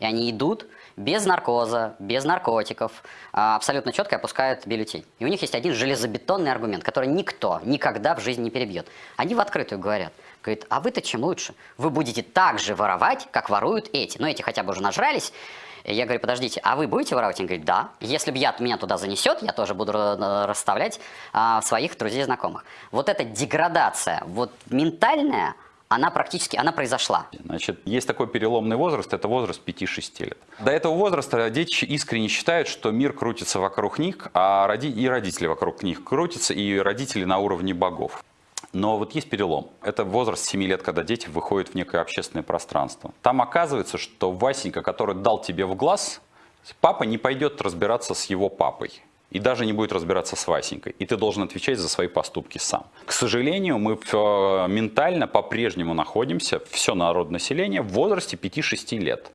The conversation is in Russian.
И они идут без наркоза, без наркотиков, а, абсолютно четко опускают бюллетень. И у них есть один железобетонный аргумент, который никто никогда в жизни не перебьет. Они в открытую говорят. Говорит, а вы-то чем лучше? Вы будете так же воровать, как воруют эти. Но эти хотя бы уже нажрались. Я говорю, подождите, а вы будете воровать? Он говорит, да. Если бы я меня туда занесет, я тоже буду расставлять а, своих друзей и знакомых. Вот эта деградация, вот ментальная, она практически, она произошла. Значит, есть такой переломный возраст, это возраст 5-6 лет. До этого возраста дети искренне считают, что мир крутится вокруг них, а роди и родители вокруг них крутятся, и родители на уровне богов. Но вот есть перелом. Это возраст 7 лет, когда дети выходят в некое общественное пространство. Там оказывается, что Васенька, который дал тебе в глаз, папа не пойдет разбираться с его папой. И даже не будет разбираться с Васенькой. И ты должен отвечать за свои поступки сам. К сожалению, мы э, ментально по-прежнему находимся, все народное население, в возрасте 5-6 лет.